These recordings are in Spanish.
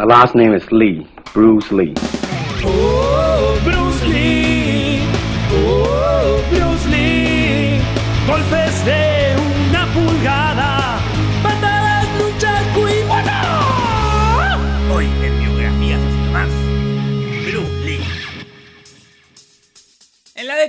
My last name is Lee, Bruce Lee.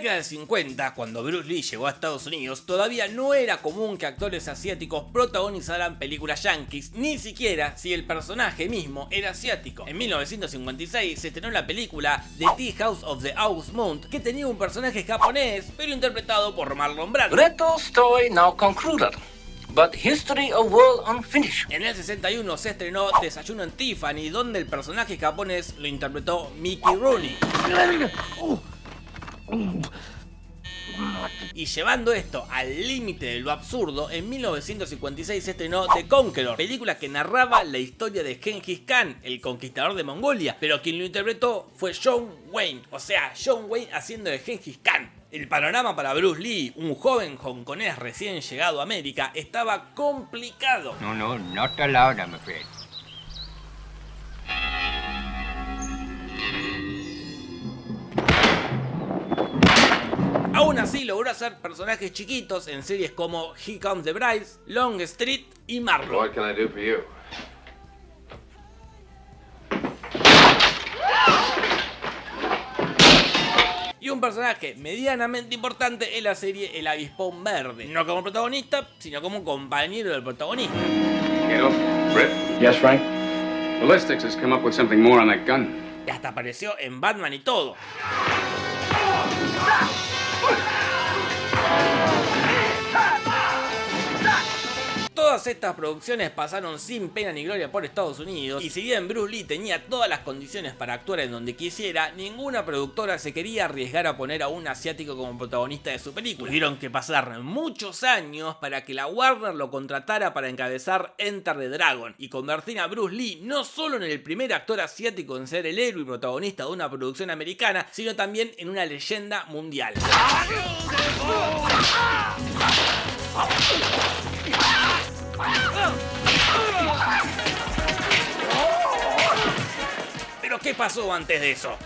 Década del 50, cuando Bruce Lee llegó a Estados Unidos, todavía no era común que actores asiáticos protagonizaran películas yankees, ni siquiera si el personaje mismo era asiático. En 1956 se estrenó la película The Tea House of the Moon, que tenía un personaje japonés, pero interpretado por Marlon Brando. Great story now concluded, but history of world unfinished. En el 61 se estrenó Desayuno en Tiffany, donde el personaje japonés lo interpretó Mickey Rooney. Y llevando esto al límite de lo absurdo, en 1956 se estrenó The Conqueror, película que narraba la historia de Genghis Khan, el conquistador de Mongolia, pero quien lo interpretó fue John Wayne, o sea, John Wayne haciendo de Genghis Khan. El panorama para Bruce Lee, un joven hongkonés recién llegado a América, estaba complicado. No, no, not allowed, I'm afraid. Aún así logró hacer personajes chiquitos en series como He Comes the Brides, Long Street y Marlowe. What can I do for you? Y un personaje medianamente importante en la serie El Avispón Verde. No como protagonista, sino como compañero del protagonista. Get off. Britt. Yes, Frank? Ballistics has come up with something more on that gun. Y hasta apareció en Batman y todo. Todas estas producciones pasaron sin pena ni gloria por Estados Unidos y si bien Bruce Lee tenía todas las condiciones para actuar en donde quisiera, ninguna productora se quería arriesgar a poner a un asiático como protagonista de su película. Tuvieron que pasar muchos años para que la Warner lo contratara para encabezar Enter the Dragon y convertir a Bruce Lee no solo en el primer actor asiático en ser el héroe y protagonista de una producción americana, sino también en una leyenda mundial. Pero ¿qué pasó antes de eso?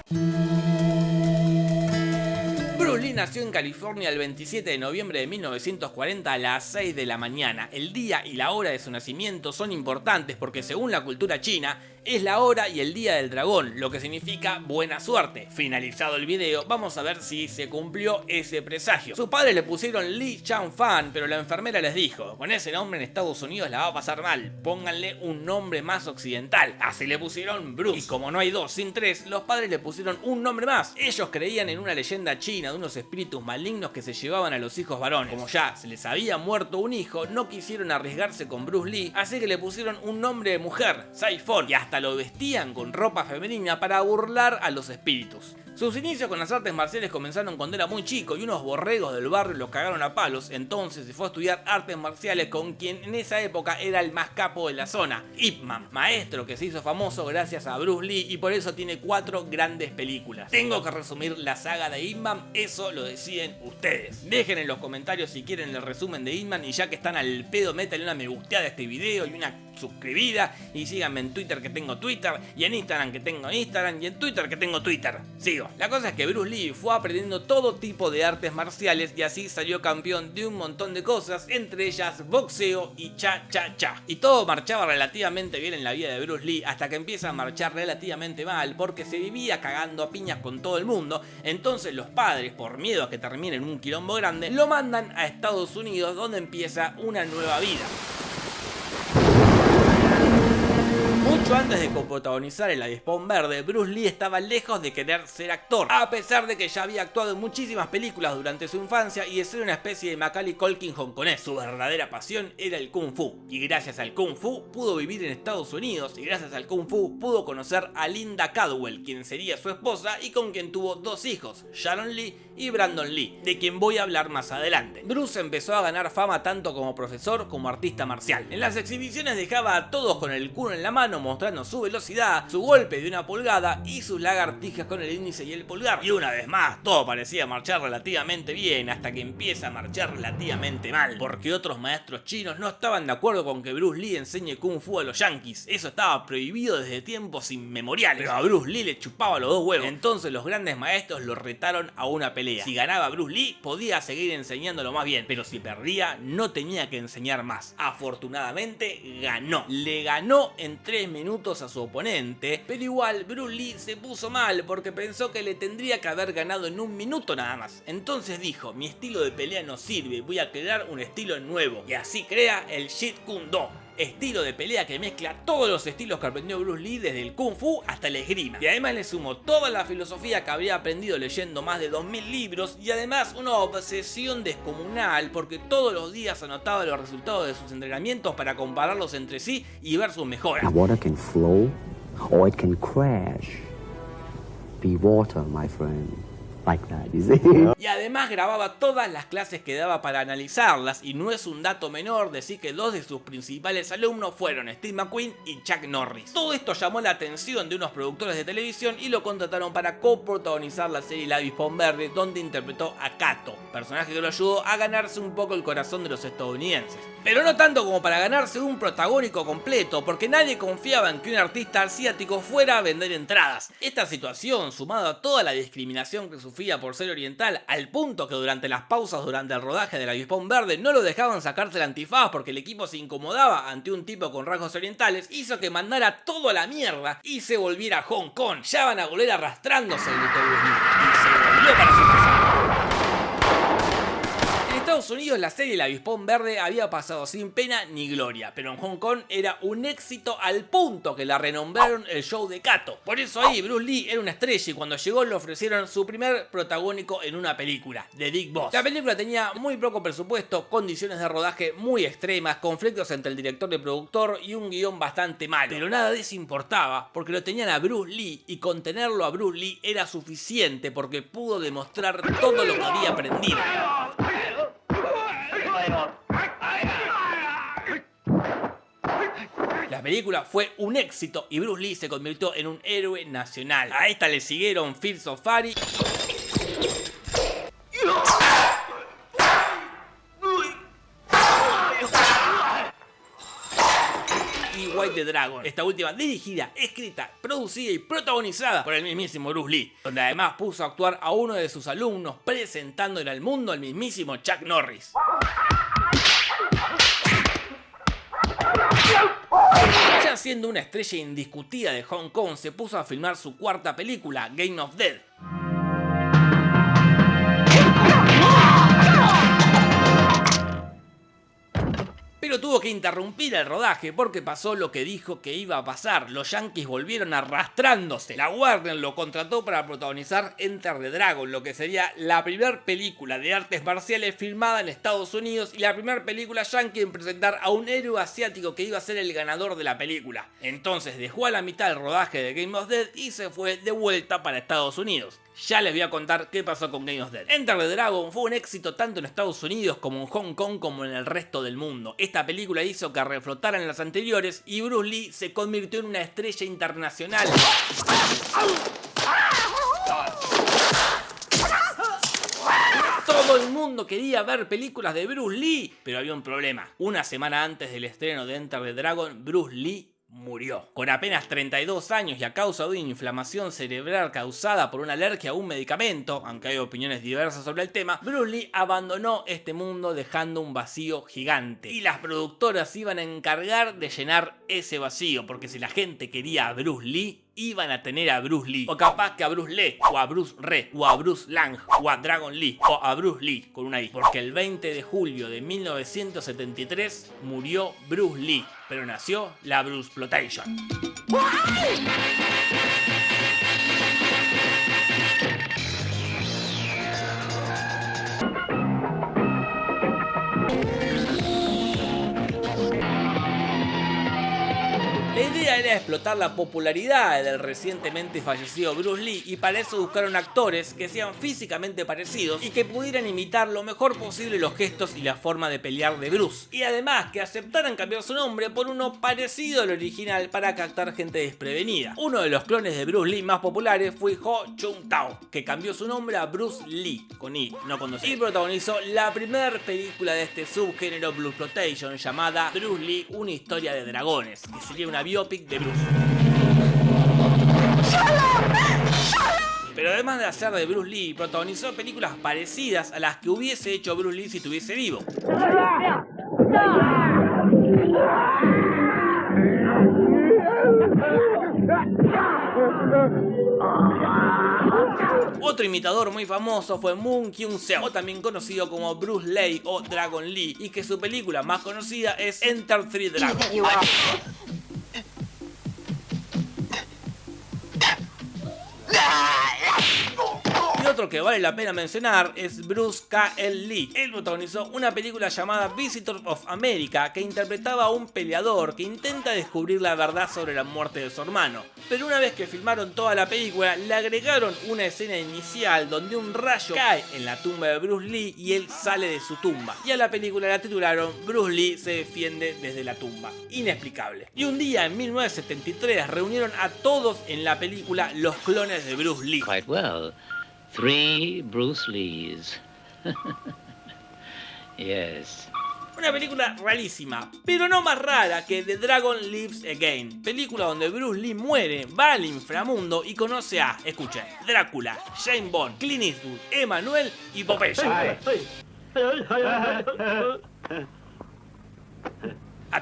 Lee nació en California el 27 de noviembre de 1940 a las 6 de la mañana. El día y la hora de su nacimiento son importantes porque según la cultura china, es la hora y el día del dragón, lo que significa buena suerte. Finalizado el video, vamos a ver si se cumplió ese presagio. Sus padres le pusieron Lee Chang Fan, pero la enfermera les dijo, con ese nombre en Estados Unidos la va a pasar mal, pónganle un nombre más occidental. Así le pusieron Bruce. Y como no hay dos sin tres, los padres le pusieron un nombre más. Ellos creían en una leyenda china de unos espíritus malignos que se llevaban a los hijos varones. Como ya se les había muerto un hijo, no quisieron arriesgarse con Bruce Lee, así que le pusieron un nombre de mujer, Saifon, y hasta lo vestían con ropa femenina para burlar a los espíritus. Sus inicios con las artes marciales comenzaron cuando era muy chico y unos borregos del barrio lo cagaron a palos, entonces se fue a estudiar artes marciales con quien en esa época era el más capo de la zona, Ip Man, maestro que se hizo famoso gracias a Bruce Lee y por eso tiene cuatro grandes películas. Tengo que resumir la saga de Ip Man, eso lo deciden ustedes. Dejen en los comentarios si quieren el resumen de Ip Man y ya que están al pedo, métanle una me gusteada a este video y una suscribida y síganme en Twitter que tengo Twitter y en Instagram que tengo Instagram y en Twitter que tengo Twitter. Sigo. La cosa es que Bruce Lee fue aprendiendo todo tipo de artes marciales y así salió campeón de un montón de cosas, entre ellas boxeo y cha cha cha. Y todo marchaba relativamente bien en la vida de Bruce Lee hasta que empieza a marchar relativamente mal porque se vivía cagando a piñas con todo el mundo, entonces los padres, por miedo a que termine en un quilombo grande, lo mandan a Estados Unidos donde empieza una nueva vida. Mucho antes de coprotagonizar el Avispón Verde, Bruce Lee estaba lejos de querer ser actor, a pesar de que ya había actuado en muchísimas películas durante su infancia y de ser una especie de Macaulay Culkin hongkonés. Su verdadera pasión era el Kung Fu, y gracias al Kung Fu pudo vivir en Estados Unidos, y gracias al Kung Fu pudo conocer a Linda Cadwell, quien sería su esposa y con quien tuvo dos hijos, Sharon Lee y Brandon Lee, de quien voy a hablar más adelante. Bruce empezó a ganar fama tanto como profesor como artista marcial. En las exhibiciones dejaba a todos con el culo en la mano mostrando su velocidad, su golpe de una pulgada y sus lagartijas con el índice y el pulgar. Y una vez más, todo parecía marchar relativamente bien hasta que empieza a marchar relativamente mal, porque otros maestros chinos no estaban de acuerdo con que Bruce Lee enseñe Kung Fu a los yankees. Eso estaba prohibido desde tiempos inmemoriales, pero a Bruce Lee le chupaba los dos huevos. Entonces los grandes maestros lo retaron a una pelea. Si ganaba Bruce Lee, podía seguir enseñándolo más bien, pero si perdía, no tenía que enseñar más. Afortunadamente, ganó. Le ganó en 3 minutos a su oponente, pero igual Bruce Lee se puso mal porque pensó que le tendría que haber ganado en un minuto nada más. Entonces dijo, mi estilo de pelea no sirve, voy a crear un estilo nuevo. Y así crea el Jeet Kune Do estilo de pelea que mezcla todos los estilos que aprendió Bruce Lee desde el Kung Fu hasta el esgrima. Y además le sumó toda la filosofía que habría aprendido leyendo más de 2000 libros y además una obsesión descomunal porque todos los días anotaba los resultados de sus entrenamientos para compararlos entre sí y ver sus mejoras. Water can flow or it can crash. Be water, my friend. Y además grababa todas las clases que daba para analizarlas y no es un dato menor decir que dos de sus principales alumnos fueron Steve McQueen y Chuck Norris. Todo esto llamó la atención de unos productores de televisión y lo contrataron para coprotagonizar la serie La Avispón Verde donde interpretó a Kato, personaje que lo ayudó a ganarse un poco el corazón de los estadounidenses. Pero no tanto como para ganarse un protagónico completo, porque nadie confiaba en que un artista asiático fuera a vender entradas. Esta situación, sumada a toda la discriminación que por ser oriental, al punto que durante las pausas durante el rodaje del avispón verde no lo dejaban sacarse el antifaz porque el equipo se incomodaba ante un tipo con rasgos orientales, hizo que mandara todo a la mierda y se volviera a Hong Kong. Ya van a volver arrastrándose, Bruce Lee, y se para su Estados Unidos la serie El Avispón Verde había pasado sin pena ni gloria, pero en Hong Kong era un éxito al punto que la renombraron el show de Kato. Por eso ahí Bruce Lee era una estrella y cuando llegó le ofrecieron su primer protagónico en una película, The Big Boss. La película tenía muy poco presupuesto, condiciones de rodaje muy extremas, conflictos entre el director y el productor y un guion bastante malo. Pero nada de eso importaba, porque lo tenían a Bruce Lee y con tenerlo a Bruce Lee era suficiente porque pudo demostrar todo lo que había aprendido. La película fue un éxito y Bruce Lee se convirtió en un héroe nacional. A esta le siguieron of Fury y White the Dragon. Esta última dirigida, escrita, producida y protagonizada por el mismísimo Bruce Lee, donde además puso a actuar a uno de sus alumnos presentándole al mundo al mismísimo Chuck Norris. Ya siendo una estrella indiscutida de Hong Kong, se puso a filmar su cuarta película, Game of Dead. Pero tuvo que interrumpir el rodaje porque pasó lo que dijo que iba a pasar. Los yankees volvieron arrastrándose. La Warner lo contrató para protagonizar Enter the Dragon, lo que sería la primera película de artes marciales filmada en Estados Unidos y la primera película yankee en presentar a un héroe asiático que iba a ser el ganador de la película. Entonces dejó a la mitad el rodaje de Game of Dead y se fue de vuelta para Estados Unidos. Ya les voy a contar qué pasó con Game of Dead. Enter the Dragon fue un éxito tanto en Estados Unidos como en Hong Kong como en el resto del mundo. Esta película hizo que reflotaran las anteriores y Bruce Lee se convirtió en una estrella internacional. Todo el mundo quería ver películas de Bruce Lee, pero había un problema. Una semana antes del estreno de Enter the Dragon, Bruce Lee murió. Con apenas 32 años y a causa de una inflamación cerebral causada por una alergia a un medicamento, aunque hay opiniones diversas sobre el tema, Bruce Lee abandonó este mundo dejando un vacío gigante. Y las productoras iban a encargar de llenar ese vacío, porque si la gente quería a Bruce Lee, iban a tener a Bruce Lee. O capaz que a Bruce Lee, o a Bruce Re, o a Bruce Lang, o a Dragon Lee, o a Bruce Lee, con una I. Porque el 20 de julio de 1973 murió Bruce Lee, pero nació la Bruce Plotation. Explotar la popularidad del recientemente fallecido Bruce Lee y para eso buscaron actores que sean físicamente parecidos y que pudieran imitar lo mejor posible los gestos y la forma de pelear de Bruce. Y además que aceptaran cambiar su nombre por uno parecido al original para captar gente desprevenida. Uno de los clones de Bruce Lee más populares fue Ho Chung Tao, que cambió su nombre a Bruce Lee, con I, no con dos I, y protagonizó la primera película de este subgénero Blue Exploitation llamada Bruce Lee, una historia de dragones, que sería una biopic de Pero además de hacer de Bruce Lee, protagonizó películas parecidas a las que hubiese hecho Bruce Lee si estuviese vivo. Otro imitador muy famoso fue Moon Kyung Seo, o también conocido como Bruce Lee o Dragon Lee, y que su película más conocida es Enter Three Dragons. Otro que vale la pena mencionar es Bruce K. L. Lee. Él protagonizó una película llamada Visitors of America que interpretaba a un peleador que intenta descubrir la verdad sobre la muerte de su hermano. Pero una vez que filmaron toda la película, le agregaron una escena inicial donde un rayo cae en la tumba de Bruce Lee y él sale de su tumba. Y a la película la titularon Bruce Lee se defiende desde la tumba. Inexplicable. Y un día en 1973 reunieron a todos en la película los clones de Bruce Lee. Three Bruce Lees. yes. Una película rarísima, pero no más rara que The Dragon Lives Again, película donde Bruce Lee muere, va al inframundo y conoce a, escuchen, Drácula, Jane Bond, Clint Eastwood, Emanuel y Popeye.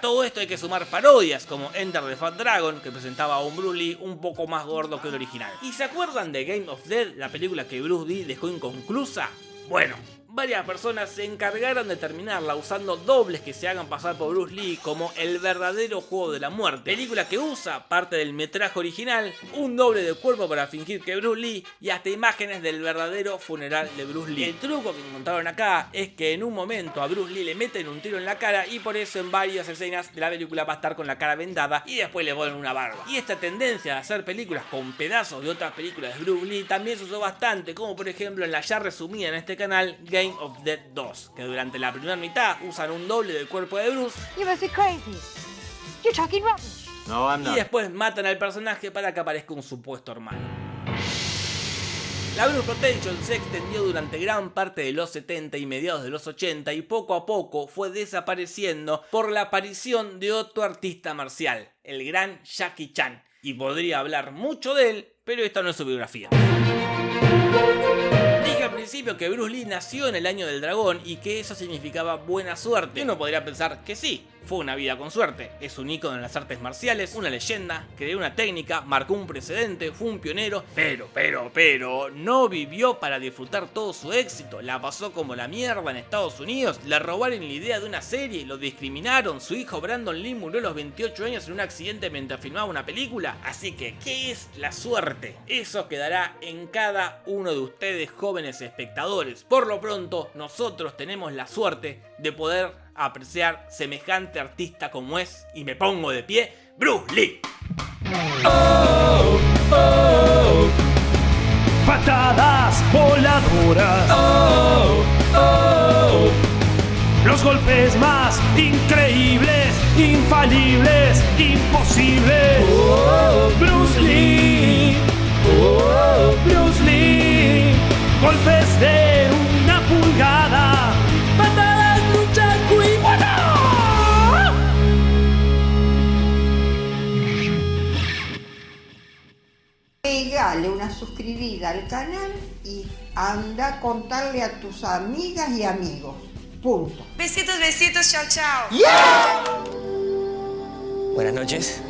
Todo esto hay que sumar parodias como Enter the Fat Dragon, que presentaba a un un poco más gordo que el original. ¿Y se acuerdan de Game of Death, la película que Bruce Lee dejó inconclusa? Bueno, varias personas se encargaron de terminarla usando dobles que se hagan pasar por Bruce Lee como el verdadero juego de la muerte. Película que usa parte del metraje original, un doble de cuerpo para fingir que Bruce Lee y hasta imágenes del verdadero funeral de Bruce Lee. El truco que encontraron acá es que en un momento a Bruce Lee le meten un tiro en la cara y por eso en varias escenas de la película va a estar con la cara vendada y después le ponen una barba. Y esta tendencia de hacer películas con pedazos de otras películas de Bruce Lee también se usó bastante, como por ejemplo en la ya resumida en este canal Game of Dead 2, que durante la primera mitad usan un doble del cuerpo de Bruce You must be crazy. You're talking rubbish. No, I'm y después matan al personaje para que aparezca un supuesto hermano. La Bruce Protection se extendió durante gran parte de los 70 y mediados de los 80 y poco a poco fue desapareciendo por la aparición de otro artista marcial, el gran Jackie Chan. Y podría hablar mucho de él, pero esta no es su biografía. Al principio que Bruce Lee nació en el año del dragón y que eso significaba buena suerte. Uno podría pensar que sí, fue una vida con suerte. Es un ícono en las artes marciales, una leyenda, creó una técnica, marcó un precedente, fue un pionero, pero, pero, pero, no vivió para disfrutar todo su éxito. La pasó como la mierda en Estados Unidos, le robaron la idea de una serie, lo discriminaron, su hijo Brandon Lee murió a los 28 años en un accidente mientras filmaba una película. Así que, ¿qué es la suerte? Eso quedará en cada uno de ustedes jóvenes espectadores. Por lo pronto, nosotros tenemos la suerte de poder apreciar semejante artista como es, y me pongo de pie, Bruce Lee. Oh, oh, patadas voladoras. Oh, los golpes más increíbles, infalibles, imposibles. Bruce Lee. Oh, Bruce Lee. Golpes de Pégale una suscribida al canal y anda a contarle a tus amigas y amigos. Punto. Besitos, besitos, chao, chao. Buenas noches.